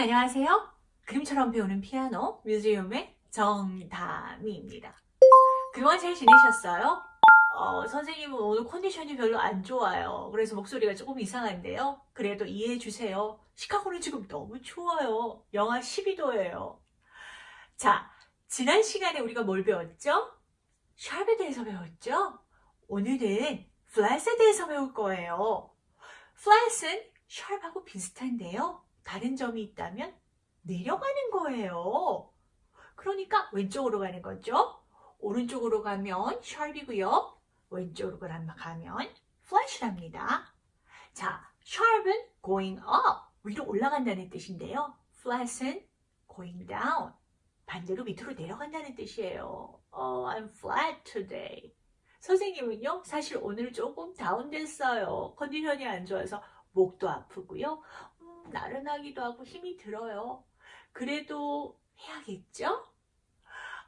안녕하세요. 그림처럼 배우는 피아노 뮤지엄의 정다미입니다. 그동안 잘 지내셨어요? 어, 선생님은 오늘 컨디션이 별로 안 좋아요. 그래서 목소리가 조금 이상한데요. 그래도 이해해 주세요. 시카고는 지금 너무 추워요. 영하 12도예요. 자, 지난 시간에 우리가 뭘 배웠죠? 샵에 대해서 배웠죠? 오늘은 플랫에 대해서 배울 거예요. 플랫은 샵하고 비슷한데요. 다른 점이 있다면 내려가는 거예요. 그러니까 왼쪽으로 가는 거죠. 오른쪽으로 가면 샵이고요. 왼쪽으로 가면 플랫이랍니다. 자, 샵은 going up, 위로 올라간다는 뜻인데요. flat은 going down, 반대로 밑으로 내려간다는 뜻이에요. Oh, I'm flat today. 선생님은요, 사실 오늘 조금 다운됐어요. 컨디션이 안 좋아서 목도 아프고요. 음, 나른하기도 하고 힘이 들어요. 그래도 해야겠죠?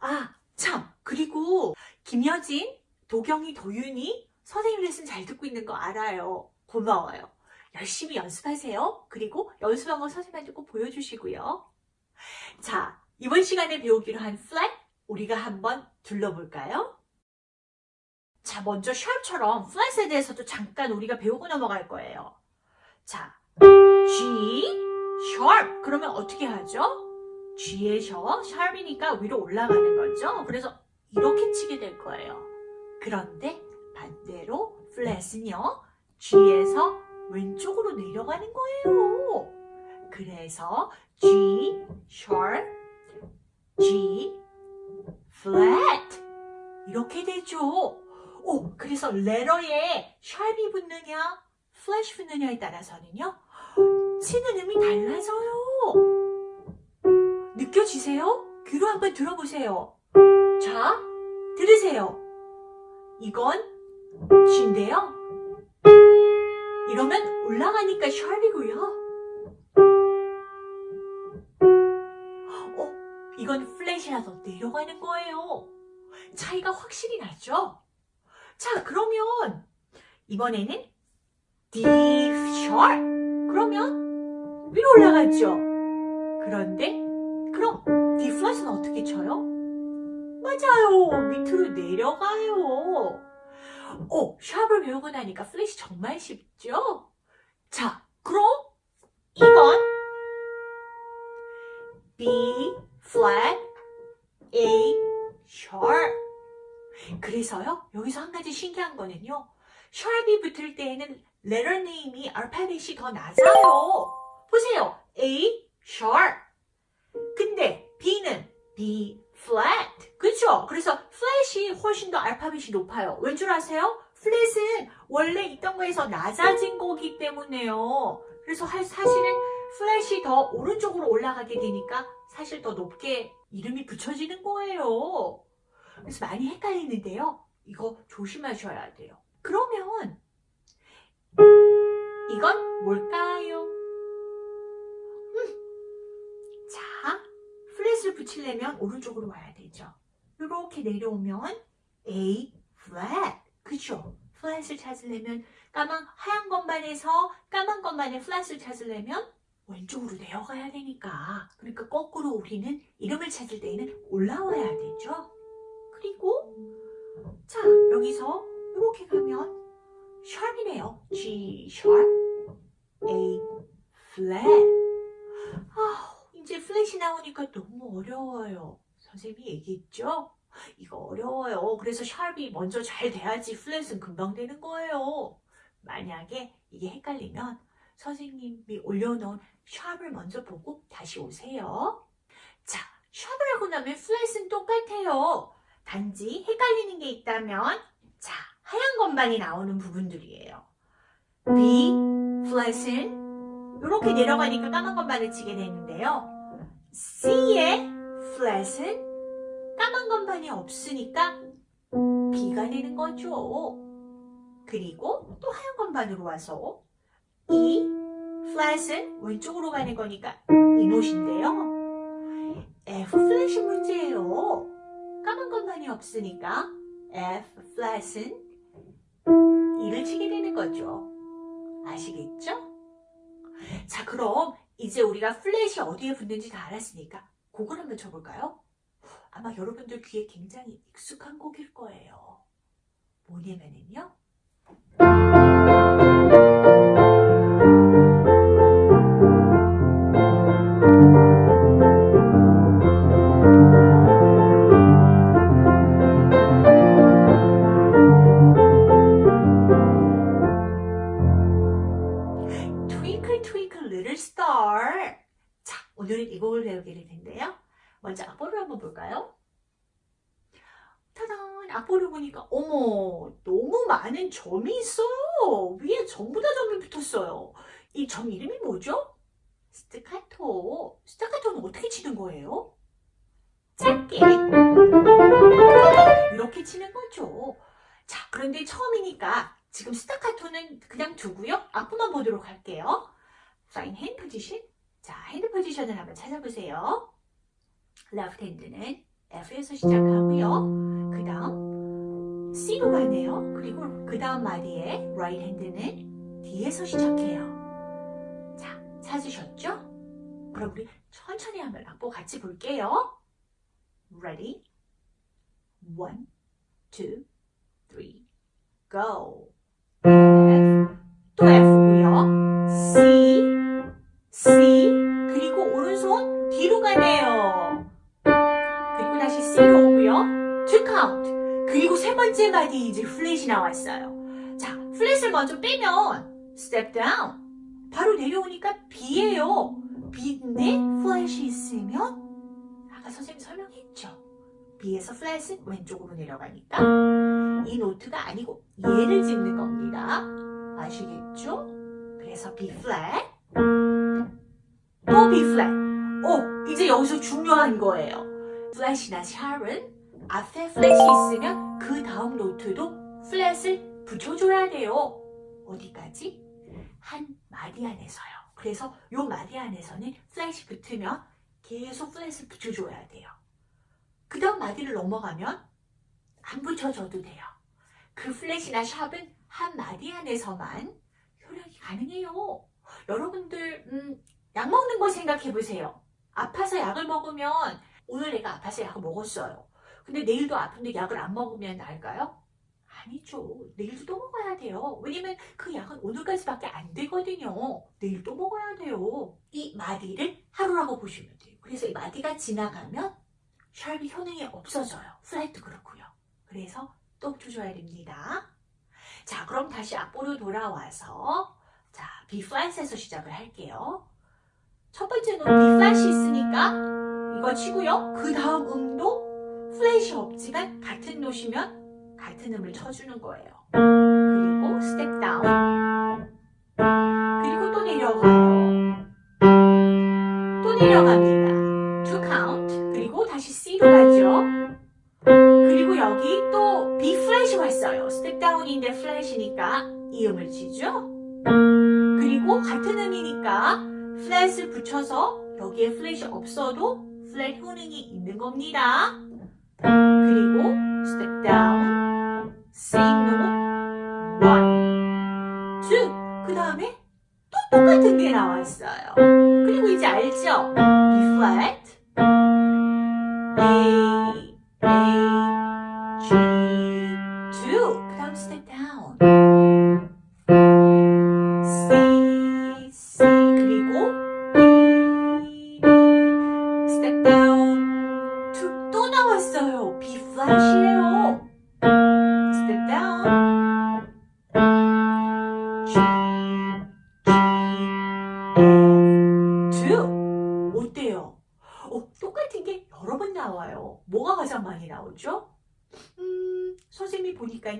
아, 참! 그리고 김여진, 도경이, 도윤이 선생님 레슨 잘 듣고 있는 거 알아요. 고마워요. 열심히 연습하세요. 그리고 연습한 거 선생님한테 꼭 보여주시고요. 자, 이번 시간에 배우기로 한 flat 우리가 한번 둘러볼까요? 자, 먼저 샵처럼 flat에 대해서도 잠깐 우리가 배우고 넘어갈 거예요. 자, G, sharp. 그러면 어떻게 하죠? G에서 sharp이니까 위로 올라가는 거죠. 그래서 이렇게 치게 될 거예요. 그런데 반대로 flat은요. G에서 왼쪽으로 내려가는 거예요. 그래서 G, sharp, G, flat 이렇게 되죠. 오, 그래서 letter에 sharp이 붙느냐, flat이 붙느냐에 따라서는요. 치는 음이 달라져요. 느껴지세요? 귀로 한번 들어보세요. 자, 들으세요. 이건 G인데요. 이러면 올라가니까 샵이고요. 어, 이건 플랫이라서 내려가는 거예요. 차이가 확실히 나죠? 자, 그러면 이번에는 D sharp. 그러면 위로 올라갔죠? 그런데 그럼 D 플랫은 어떻게 쳐요? 맞아요. 밑으로 내려가요. 오, 샵을 배우고 나니까 플랫이 정말 쉽죠? 자, 그럼 이건 B flat A sharp. 그래서요, 여기서 한 가지 신기한 거는요. 샵이 붙을 때에는 letter name이 알파벳이 더 낮아요. 보세요. A sharp. 근데 B는 B flat. 그렇죠? 그래서 flat이 훨씬 더 알파벳이 높아요. 왠줄 아세요? flat은 원래 있던 거에서 낮아진 거기 때문에요. 그래서 사실은 flat이 더 오른쪽으로 올라가게 되니까 사실 더 높게 이름이 붙여지는 거예요. 그래서 많이 헷갈리는데요. 이거 조심하셔야 돼요. 그러면 이건 뭘까요? 플랫을 붙이려면 오른쪽으로 와야 되죠. 이렇게 내려오면 A flat. 그죠? 플랫을 찾으려면 까만 하얀 것만에서 까만 것만의 플랫을 찾으려면 왼쪽으로 내려가야 되니까 그러니까 거꾸로 우리는 이름을 찾을 때에는 올라와야 되죠. 그리고 자 여기서 이렇게 가면 샵이네요. G sharp, A flat. 아, 이제 플랫이 나오니까 너무 어려워요. 선생님이 얘기했죠? 이거 어려워요. 그래서 샵이 먼저 잘 돼야지 플랫은 금방 되는 거예요. 만약에 이게 헷갈리면 선생님이 올려놓은 샵을 먼저 보고 다시 오세요. 자, 샵을 하고 나면 플랫은 똑같아요. 단지 헷갈리는 게 있다면 자, 하얀 것만이 나오는 부분들이에요. B, 플랫은 이렇게 내려가니까 까만 것만을 치게 되는데요. C의 플랫은 까만 것만이 없으니까 B가 되는 거죠. 그리고 또 하얀 것만으로 와서 E, 플랫은 왼쪽으로 가는 거니까 이 노트인데요. F 플랫이 문제예요. 까만 것만이 없으니까 F 플랫은 이를 치게 되는 거죠. 아시겠죠? 자, 그럼 이제 우리가 플랫이 어디에 붙는지 다 알았으니까 곡을 한번 쳐볼까요? 아마 여러분들 귀에 굉장히 익숙한 곡일 거예요. 뭐냐면은요. Twinkle Twinkle Little Star. 자, 오늘은 이 곡을 배우게 될 텐데요. 먼저 악보를 한번 볼까요? 타단! 악보를 보니까 어머 너무 많은 점이 있어요. 위에 전부 다 점이 붙었어요. 이 점 이름이 뭐죠? 스타카토. 스타카토는 어떻게 치는 거예요? 짧게 이렇게 치는 거죠. 자, 그런데 처음이니까 지금 스타카토는 그냥 두고요. 악보만 보도록 할게요. Find hand position. 자, hand position을 한번 찾아보세요. left hand는 F에서 시작하고요. 그 다음 C로 가네요. 그리고 그 다음 마디에 right hand는 D에서 시작해요. 자, 찾으셨죠? 그럼 우리 천천히 한번 악보 같이 볼게요. Ready? One, two, three, go. F, 또 F고요. 오고요. To count. 그리고 세 번째 마디 이제 플랫이 나왔어요. 자, 플랫을 먼저 빼면 step down. 바로 내려오니까 B예요. B인데 플랫이 있으면 아까 선생님 설명했죠. B에서 플랫은 왼쪽으로 내려가니까 이 note가 아니고 얘를 짚는 겁니다. 아시겠죠? 그래서 B 플랫 또 B 플랫 오 이제 여기서 중요한 거예요. 플랫이나 sharp은 앞에 플랫이 있으면 그 다음 note도 플랫을 붙여줘야 돼요. 어디까지? 한 마디 안에서요. 그래서 요 마디 안에서는 플랫이 붙으면 계속 플랫을 붙여줘야 돼요. 그 다음 마디를 넘어가면 안 붙여줘도 돼요. 그 플랫이나 샵은 한 마디 안에서만 효력이 가능해요. 여러분들 음, 약 먹는 거 생각해 보세요. 아파서 약을 먹으면 오늘 내가 아파서 약을 먹었어요. 근데 내일도 아픈데 약을 안 먹으면 나을까요? 아니죠. 내일도 또 먹어야 돼요. 왜냐면 그 약은 오늘까지밖에 안 되거든요. 내일 또 먹어야 돼요. 이 마디를 하루라고 보시면 돼요. 그래서 이 마디가 지나가면 sharp이 효능이 없어져요. 플랫도 그렇고요. 그래서 또 붙여줘야 됩니다. 자, 그럼 다시 악보로 돌아와서 자, 플랫에서 시작을 할게요. 첫 번째 note B 플랫이 있으니까 이거 치고요. 그 다음 음도 플랫이 없지만 같은 note시면 같은 음을 쳐주는 거예요. 그리고 step down 그리고 또 내려가요. 또 내려갑니다. Two count 그리고 다시 C로 가죠. 그리고 여기 또 B 플랫이 왔어요. step down인데 플랫이니까 이 음을 치죠. 그리고 같은 음이니까 플랫을 붙여서 여기에 플랫이 없어도 플랫 효능이 있는 겁니다. 그리고 step down, same note, one, two. 그 다음에 또 똑같은 게 나왔어요. 그리고 이제 알죠? B flat, A, A,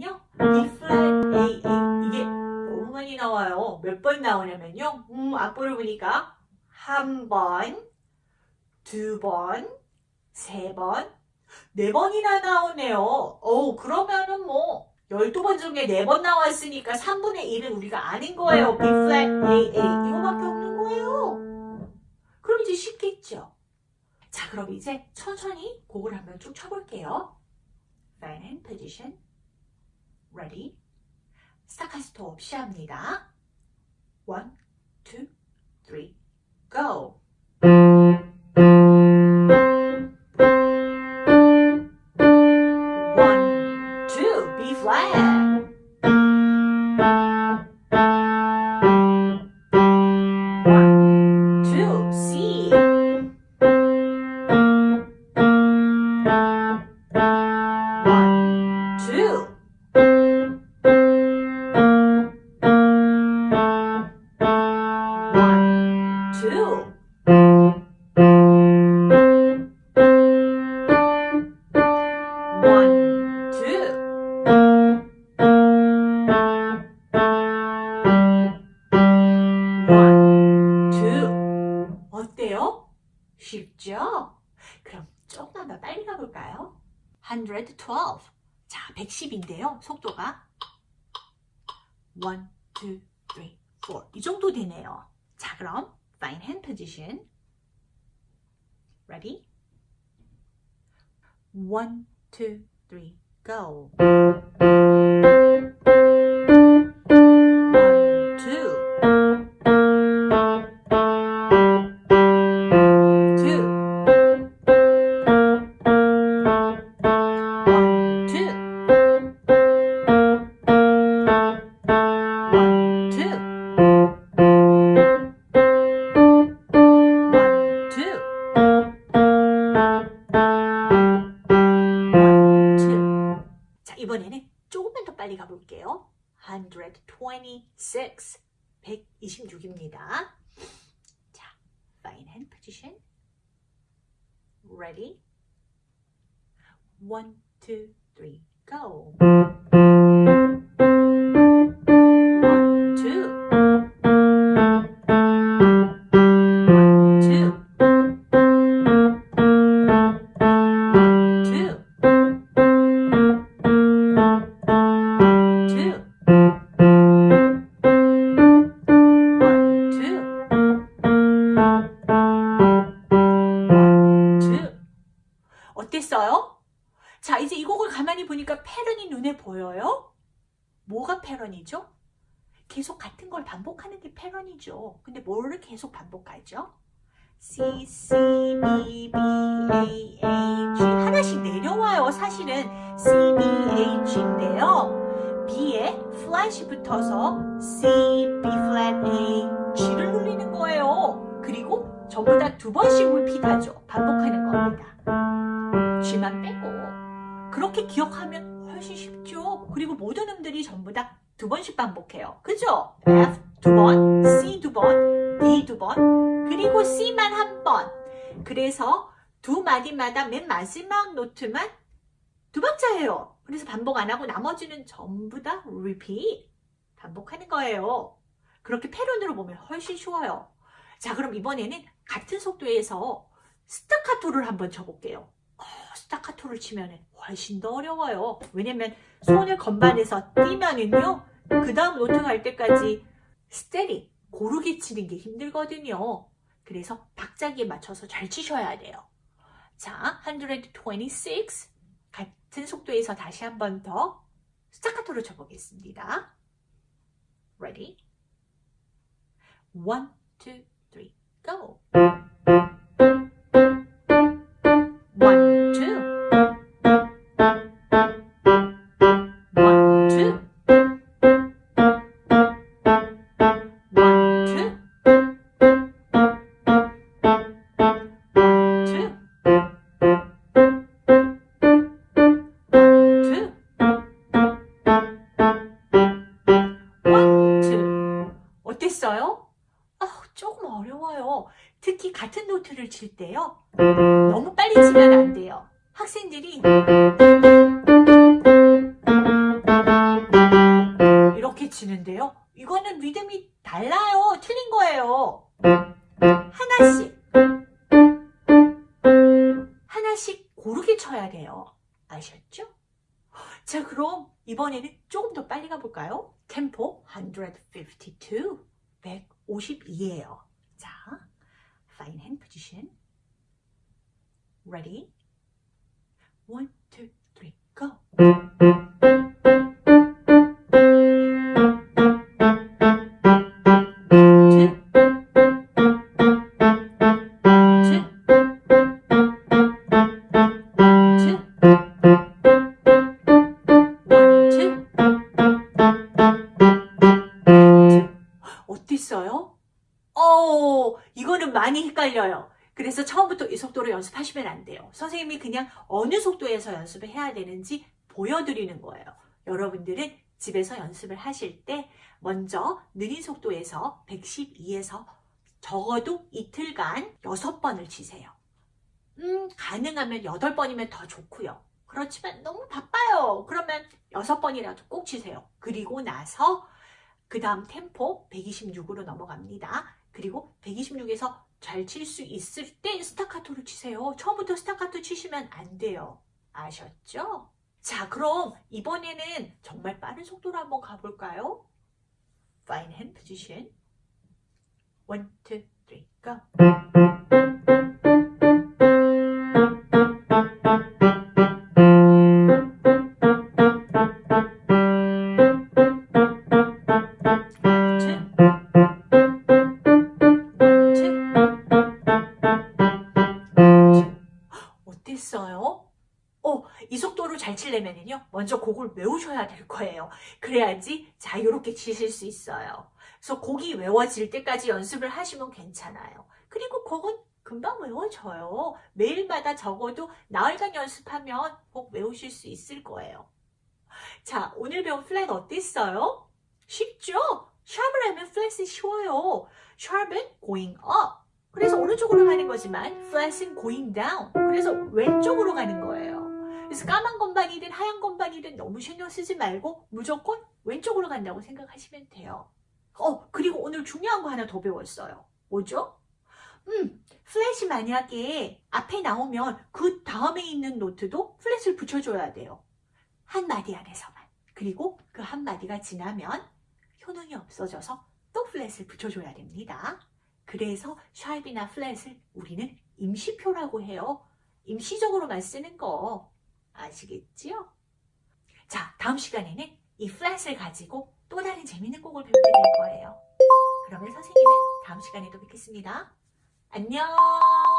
A, A 이게 너무 많이 나와요. 몇 번 나오냐면요. 음, 악보를 보니까 한 번, 두 번, 세 번, 네 번이나 나오네요. 어 그러면은 뭐 12번 중에 4번 나왔으니까 3분의 1은 우리가 아는 거예요. B flat A A 이거밖에 없는 거예요. 그럼 이제 쉽겠죠. 자, 그럼 이제 천천히 곡을 한번 쭉 쳐볼게요. Fine hand position. Ready. 스타카스토 없이 합니다. One, two, three, go. 쉽죠? 그럼 조금만 더 빨리 가볼까요? 112. 자, 110인데요. 속도가 1, 2, 3, 4. 이 정도 되네요. 자, 그럼 fine hand position. Ready? One, two, three, go. 조금만 더 빨리 가볼게요. 126. 126입니다. 자, fine hand position. Ready? One, two, three, go. 어땠어요? 자, 이제 이 곡을 가만히 보니까 패런이 눈에 보여요? 뭐가 패런이죠? 계속 같은 걸 반복하는 게 패런이죠. 근데 뭐를 계속 반복하죠? C, C, B, B, A, A, G 하나씩 내려와요. 사실은 C, B, A, G인데요. B에 플랫이 붙어서 C, B flat, A, G를 눌리는 거예요. 그리고 전부 다 두 번씩 repeat하죠. 반복하는 겁니다. G만 빼고 그렇게 기억하면 훨씬 쉽죠. 그리고 모든 음들이 전부 다 두 번씩 반복해요. 그죠? F 두 번, C 두 번, D 두 번, 그리고 C만 한 번. 그래서 두 마디마다 맨 마지막 노트만 두 박자예요. 그래서 반복 안 하고 나머지는 전부 다 repeat. 반복하는 거예요. 그렇게 패런으로 보면 훨씬 쉬워요. 자, 그럼 이번에는 같은 속도에서 스타카토를 한번 쳐볼게요. 어, 스타카토를 치면 훨씬 더 어려워요. 왜냐면 손을 건반에서 띄면은요, 그 다음 노트 갈 때까지 steady, 고르게 치는 게 힘들거든요. 그래서 박자기에 맞춰서 잘 치셔야 돼요. 자, 126. 같은 속도에서 다시 한 번 더 스타카토를 쳐보겠습니다. Ready? One, two, three, go. 이거는 리듬이 달라요. 틀린 거예요. 하나씩 하나씩 고르게 쳐야 돼요. 아셨죠? 자, 그럼 이번에는 조금 더 빨리 가볼까요? 템포 152, 152예요. 자, fine hand position. Ready? One, two, three, go. 안 돼요. 선생님이 그냥 어느 속도에서 연습을 해야 되는지 보여드리는 거예요. 여러분들은 집에서 연습을 하실 때 먼저 느린 속도에서 112에서 적어도 이틀간 6번을 치세요. 음, 가능하면 8번이면 더 좋고요. 그렇지만 너무 바빠요. 그러면 6번이라도 꼭 치세요. 그리고 나서 그 다음 템포 126으로 넘어갑니다. 그리고 126에서 잘 칠 수 있을 때 스타카토를 치세요. 처음부터 스타카토 치시면 안 돼요. 아셨죠? 자, 그럼 이번에는 정말 빠른 속도로 한번 가볼까요? Fine hand position. One, two, three, go. 거예요. 그래야지 자유롭게 치실 수 있어요. 그래서 곡이 외워질 때까지 연습을 하시면 괜찮아요. 그리고 곡은 금방 외워져요. 매일마다 적어도 나흘간 연습하면 곡 외우실 수 있을 거예요. 자, 오늘 배운 플랫 어땠어요? 쉽죠? 샵을 하면 플랫은 쉬워요. 샵은 going up. 그래서 오른쪽으로 가는 거지만 flat은 going down. 그래서 왼쪽으로 가는 거예요. 그래서 까만 건반이든 하얀 건반이든 너무 신경 쓰지 말고 무조건 왼쪽으로 간다고 생각하시면 돼요. 어, 그리고 오늘 중요한 거 하나 더 배웠어요. 뭐죠? 음, 플랫이 만약에 앞에 나오면 그 다음에 있는 노트도 플랫을 붙여줘야 돼요. 한 마디 안에서만. 그리고 그 한 마디가 지나면 효능이 없어져서 또 플랫을 붙여줘야 됩니다. 그래서 샵이나 플랫을 우리는 임시표라고 해요. 임시적으로만 쓰는 거 아시겠지요? 자, 다음 시간에는 이 플랫을 가지고 또 다른 재밌는 곡을 배우게 될 거예요. 그러면 선생님은 다음 시간에 또 뵙겠습니다. 안녕!